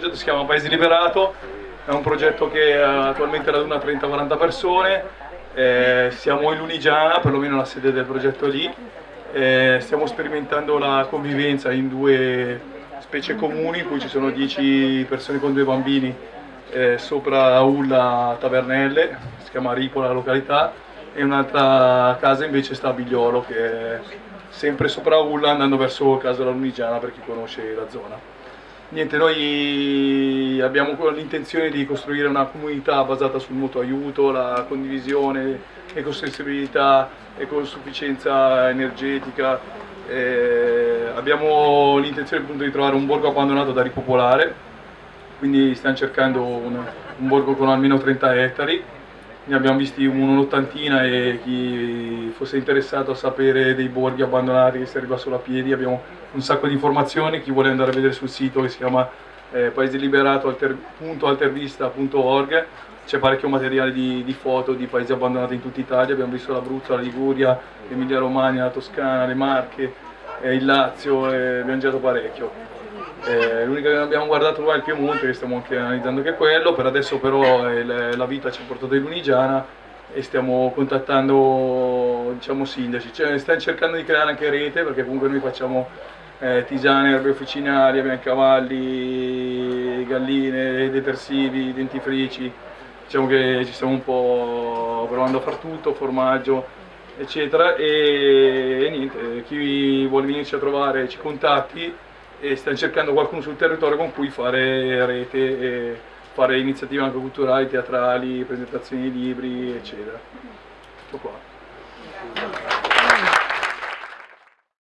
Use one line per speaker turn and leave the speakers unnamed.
progetto si chiama Paese Liberato, è un progetto che eh, attualmente raduna 30-40 persone, eh, siamo in Lunigiana, perlomeno la sede del progetto lì, eh, stiamo sperimentando la convivenza in due specie comuni in cui ci sono 10 persone con due bambini eh, sopra Ulla Tavernelle, si chiama Ripola la località, e un'altra casa invece sta a Bigliolo che è sempre sopra Ulla andando verso Casa della Lunigiana per chi conosce la zona. Niente, noi abbiamo l'intenzione di costruire una comunità basata sul mutuo aiuto, la condivisione, ecosostenibilità, ecosufficienza energetica. Eh, abbiamo l'intenzione appunto di trovare un borgo abbandonato da ripopolare, quindi stiamo cercando un, un borgo con almeno 30 ettari ne abbiamo visti un'ottantina e chi fosse interessato a sapere dei borghi abbandonati che si arriva solo a piedi abbiamo un sacco di informazioni, chi vuole andare a vedere sul sito che si chiama eh, paeseliberato.altervista.org c'è parecchio materiale di, di, foto di paesi abbandonati in tutta Italia, abbiamo visto l'Abruzzo, la Liguria, l'Emilia Romagna, la Toscana, le Marche, eh, il Lazio, eh, abbiamo girato parecchio. Eh, L'unica che abbiamo guardato qua è il Piemonte, che stiamo anche analizzando anche quello, per adesso però eh, la vita ci ha portato in Lunigiana e stiamo contattando diciamo, sindaci, cioè, stiamo cercando di creare anche rete perché comunque noi facciamo eh, tisane, erbe officinali, abbiamo cavalli, galline, detersivi, dentifrici, diciamo che ci stiamo un po' provando a far tutto, formaggio eccetera. E, e niente, chi vuole venirci a trovare ci contatti e stiamo cercando qualcuno sul territorio con cui fare rete e fare iniziative anche culturali, teatrali, presentazioni di libri, eccetera. Tutto qua.